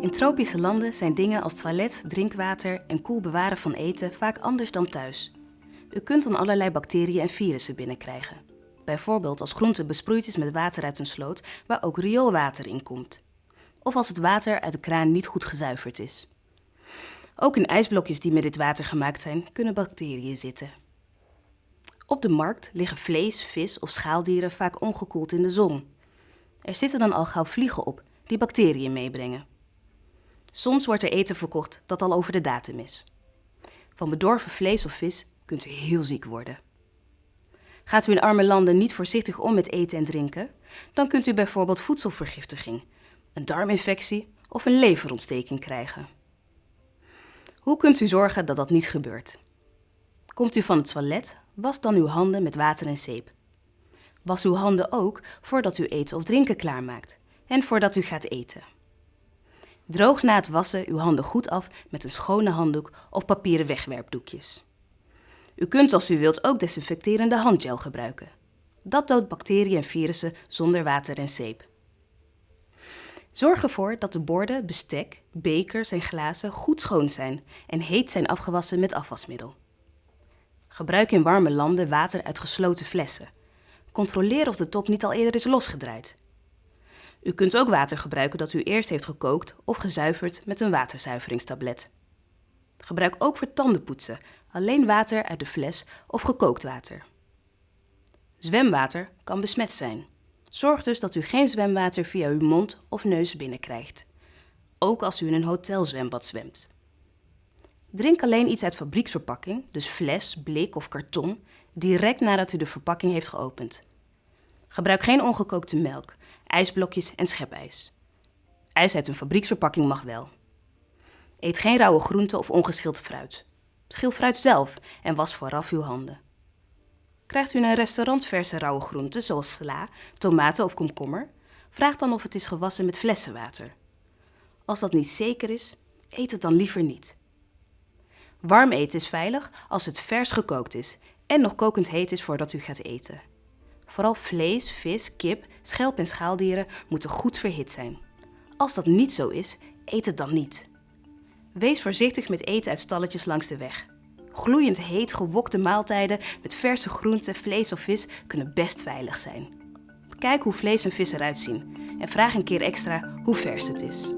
In tropische landen zijn dingen als toilet, drinkwater en koel bewaren van eten vaak anders dan thuis. U kunt dan allerlei bacteriën en virussen binnenkrijgen. Bijvoorbeeld als groente besproeid is met water uit een sloot waar ook rioolwater in komt. Of als het water uit de kraan niet goed gezuiverd is. Ook in ijsblokjes die met dit water gemaakt zijn, kunnen bacteriën zitten. Op de markt liggen vlees, vis of schaaldieren vaak ongekoeld in de zon. Er zitten dan al gauw vliegen op die bacteriën meebrengen. Soms wordt er eten verkocht dat al over de datum is. Van bedorven vlees of vis kunt u heel ziek worden. Gaat u in arme landen niet voorzichtig om met eten en drinken, dan kunt u bijvoorbeeld voedselvergiftiging, een darminfectie of een leverontsteking krijgen. Hoe kunt u zorgen dat dat niet gebeurt? Komt u van het toilet, was dan uw handen met water en zeep. Was uw handen ook voordat u eten of drinken klaarmaakt en voordat u gaat eten. Droog na het wassen uw handen goed af met een schone handdoek of papieren wegwerpdoekjes. U kunt als u wilt ook desinfecterende handgel gebruiken. Dat doodt bacteriën en virussen zonder water en zeep. Zorg ervoor dat de borden, bestek, bekers en glazen goed schoon zijn en heet zijn afgewassen met afwasmiddel. Gebruik in warme landen water uit gesloten flessen. Controleer of de top niet al eerder is losgedraaid. U kunt ook water gebruiken dat u eerst heeft gekookt of gezuiverd met een waterzuiveringstablet. Gebruik ook voor tandenpoetsen alleen water uit de fles of gekookt water. Zwemwater kan besmet zijn. Zorg dus dat u geen zwemwater via uw mond of neus binnenkrijgt. Ook als u in een hotelzwembad zwemt. Drink alleen iets uit fabrieksverpakking, dus fles, blik of karton, direct nadat u de verpakking heeft geopend. Gebruik geen ongekookte melk, ijsblokjes en schepijs. IJs uit een fabrieksverpakking mag wel. Eet geen rauwe groenten of ongeschild fruit. Schil fruit zelf en was vooraf uw handen. Krijgt u in een restaurant verse rauwe groenten zoals sla, tomaten of komkommer? Vraag dan of het is gewassen met flessenwater. Als dat niet zeker is, eet het dan liever niet. Warm eten is veilig als het vers gekookt is en nog kokend heet is voordat u gaat eten. Vooral vlees, vis, kip, schelp en schaaldieren moeten goed verhit zijn. Als dat niet zo is, eet het dan niet. Wees voorzichtig met eten uit stalletjes langs de weg. Gloeiend heet gewokte maaltijden met verse groenten, vlees of vis kunnen best veilig zijn. Kijk hoe vlees en vis eruit zien en vraag een keer extra hoe vers het is.